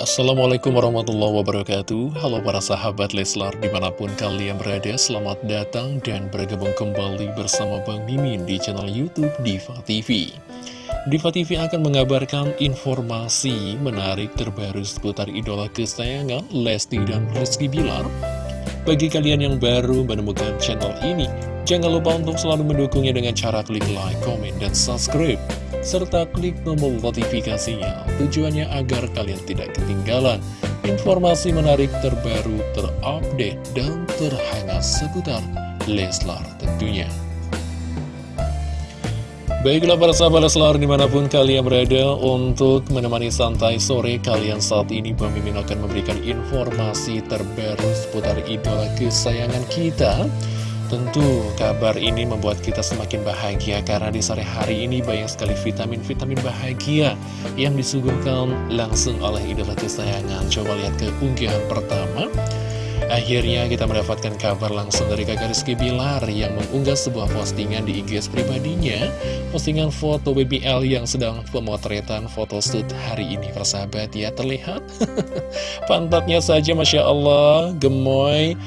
Assalamualaikum warahmatullahi wabarakatuh. Halo para sahabat Leslar di mana pun kalian berada Selamat datang dan bergabung kembali bersama Bang Mimin di channel Youtube Diva TV Diva TV akan mengabarkan informasi menarik terbaru seputar idola kesayangan Lesti dan Rizky Bilar. Bagi kalian yang baru menemukan channel ini Jangan lupa untuk selalu mendukungnya dengan cara klik like, comment, dan subscribe serta klik tombol notifikasinya tujuannya agar kalian tidak ketinggalan informasi menarik terbaru, terupdate, dan terhangat seputar Leslar tentunya. Baiklah para sahabat Leslar di mana pun kalian berada untuk menemani santai sore kalian saat ini Pemimpin akan memberikan informasi terbaru seputar idola kesayangan kita Tentu kabar ini membuat kita semakin bahagia karena di sore hari ini banyak sekali vitamin-vitamin bahagia yang disuguhkan langsung oleh idola kesayangan. Coba lihat ke unggahan pertama. Akhirnya kita mendapatkan kabar langsung dari kakak Rizky Bilar yang mengunggah sebuah postingan di IG pribadinya. Postingan foto BBL yang sedang pemotretan photoshoot hari ini persahabat ya terlihat. Pantatnya saja Masya Allah gemoy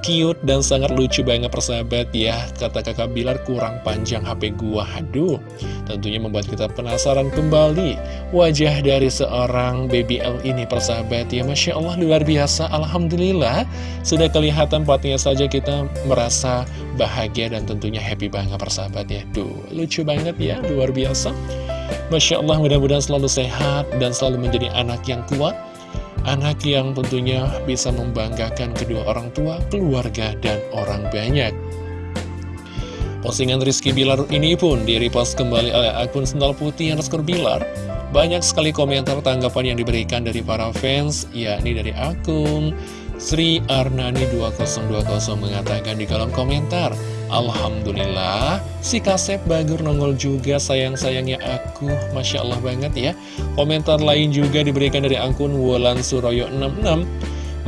cute dan sangat lucu banget persahabat ya. Kata kakak Bilar kurang panjang HP gua. Aduh tentunya membuat kita penasaran kembali. Wajah dari seorang BBL ini persahabat ya. Masya Allah luar biasa. Alhamdulillah Sudah kelihatan pastinya saja kita merasa bahagia dan tentunya happy banget persahabat ya. Duh lucu banget ya luar biasa. Masya Allah mudah-mudahan selalu sehat dan selalu menjadi anak yang kuat Anak yang tentunya bisa membanggakan kedua orang tua, keluarga, dan orang banyak. Postingan Rizky Bilar ini pun di-repost kembali oleh akun Sendal Putih yang underscore Bilar. Banyak sekali komentar tanggapan yang diberikan dari para fans, yakni dari akun Sri Arnani 2020 mengatakan di kolom komentar, Alhamdulillah, si Kasep Bagur nongol juga sayang-sayangnya aku, Masya Allah banget ya. Komentar lain juga diberikan dari akun Wulan Suroyo 66,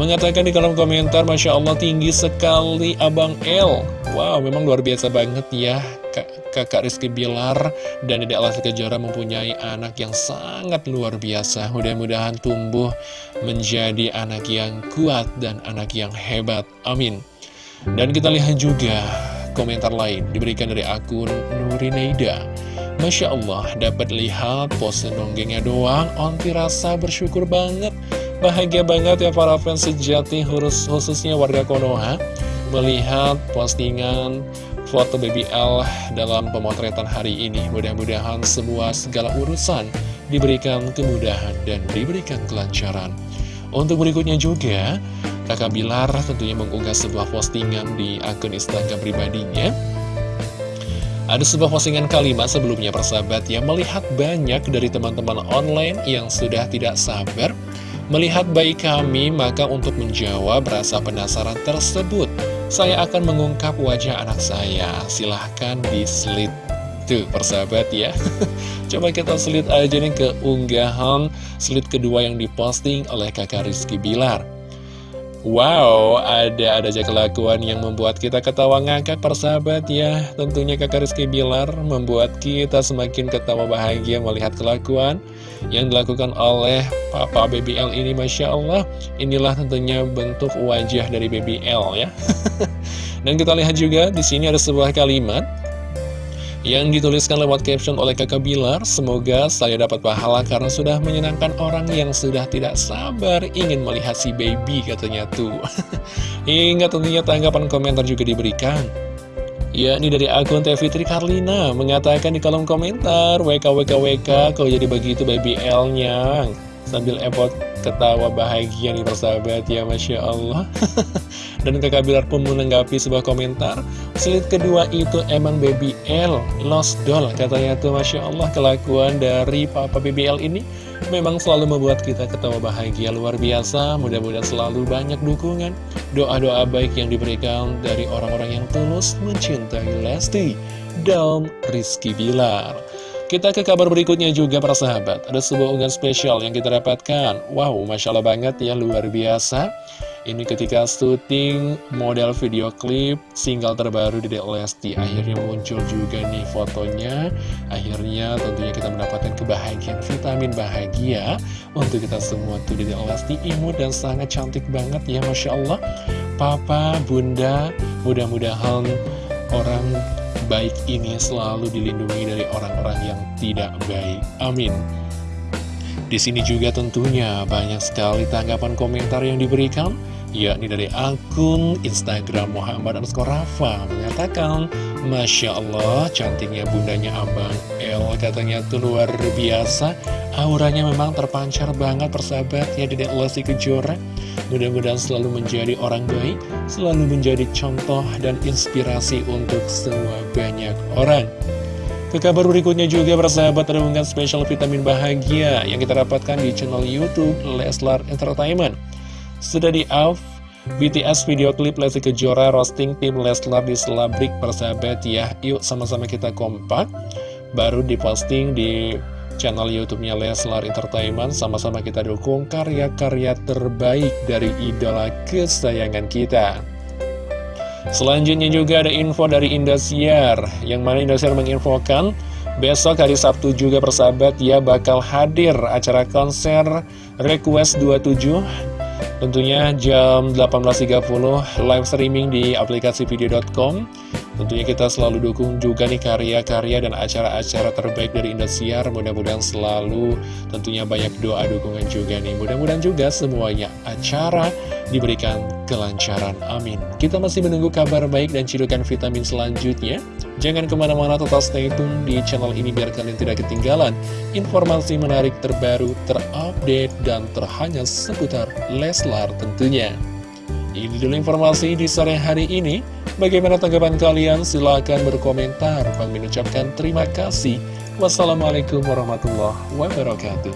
mengatakan di kolom komentar, Masya Allah tinggi sekali Abang L. Wow, memang luar biasa banget ya, kakak Rizky Bilar dan Dede Alas Kejora mempunyai anak yang sangat luar biasa. Mudah-mudahan tumbuh menjadi anak yang kuat dan anak yang hebat. Amin. Dan kita lihat juga komentar lain diberikan dari akun Nurineida Masya Allah dapat lihat pose dongengnya doang Onti rasa bersyukur banget Bahagia banget ya para fans sejati khususnya warga Konoha Melihat postingan foto Baby L dalam pemotretan hari ini. Mudah-mudahan semua segala urusan diberikan kemudahan dan diberikan kelancaran. Untuk berikutnya juga Kakak Bilar tentunya mengunggah sebuah postingan di akun Instagram pribadinya. Ada sebuah postingan kalimat sebelumnya persahabat yang melihat banyak dari teman-teman online yang sudah tidak sabar Melihat baik kami, maka untuk menjawab rasa penasaran tersebut Saya akan mengungkap wajah anak saya. Silahkan diselit Tuh persahabat ya. Coba kita selit aja nih ke unggahan Selit kedua yang diposting oleh kakak Rizky Bilar. Wow, ada ada aja kelakuan yang membuat kita ketawa ngakak persahabat ya. Tentunya kakak Rizky Bilar membuat kita semakin ketawa bahagia melihat kelakuan Yang dilakukan oleh Papa BBL ini Masya Allah Inilah tentunya bentuk wajah dari BBL ya Dan kita lihat juga di sini ada sebuah kalimat yang dituliskan lewat caption oleh kakak Bilar, semoga saya dapat pahala karena sudah menyenangkan orang yang sudah tidak sabar ingin melihat si baby katanya tuh. Hingga tentunya tanggapan komentar juga diberikan. Ya, ini dari akun TV Tri Karlina mengatakan di kolom komentar, WKWKWK kau jadi begitu baby L-nya. Sambil epot ketawa bahagia nih persahabat ya Masya Allah. Dan kakak Bilar pun menanggapi sebuah komentar Selit kedua itu emang baby L Lost doll katanya tuh Masya Allah. Kelakuan dari papa baby L ini Memang selalu membuat kita ketawa bahagia luar biasa. Mudah-mudahan selalu banyak dukungan Doa-doa baik yang diberikan dari orang-orang yang tulus Mencintai Lesti dan Rizky Bilar. Kita ke kabar berikutnya juga para sahabat. Ada sebuah unggahan spesial yang kita dapatkan. Wow, Masya Allah banget ya luar biasa Ini ketika syuting model video klip single terbaru di Lesti. Akhirnya muncul juga nih fotonya. Akhirnya tentunya kita mendapatkan kebahagiaan vitamin bahagia Untuk kita semua tuh di Lesti. Imut dan sangat cantik banget ya Masya Allah. Papa, Bunda, mudah-mudahan orang baik ini selalu dilindungi dari orang-orang yang tidak baik. Amin. Di sini juga tentunya banyak sekali tanggapan komentar yang diberikan yakni dari akun Instagram Muhammad Rafa. Mengatakan Masya Allah cantiknya bundanya Abang El. Katanya tuh luar biasa. Auranya memang terpancar banget persahabat ya Dedek Lesti Kejora. Mudah-mudahan selalu menjadi orang baik selalu menjadi contoh dan inspirasi untuk semua banyak orang. Ke kabar berikutnya juga persahabat unggahan spesial vitamin bahagia yang kita dapatkan di channel Youtube Leslar Entertainment sudah di off BTS video klip Lesti Kejora roasting tim Leslar di Selabrik persahabat ya Yuk sama-sama kita kompak. Baru diposting di channel YouTube-nya Leslar Entertainment. Sama-sama kita dukung karya-karya terbaik dari idola kesayangan kita. Selanjutnya juga ada info dari Indosiar Yang mana Indosiar menginfokan Besok hari Sabtu juga persahabat ya bakal hadir acara konser Request 27 Tentunya jam 18.30 live streaming di aplikasi video.com Tentunya kita selalu dukung juga nih karya-karya dan acara-acara terbaik dari Indosiar. Mudah-mudahan selalu tentunya banyak doa dukungan juga nih. Mudah-mudahan juga semuanya acara diberikan kelancaran. Amin. Kita masih menunggu kabar baik dan cidukan vitamin selanjutnya. Jangan ke mana-mana tetap stay tune di channel ini biar kalian tidak ketinggalan informasi menarik terbaru, terupdate, dan terhangat seputar Leslar tentunya. Ini dulu informasi di sore hari ini. Bagaimana tanggapan kalian? Silahkan berkomentar. Kami mengucapkan terima kasih. Wassalamualaikum warahmatullahi wabarakatuh.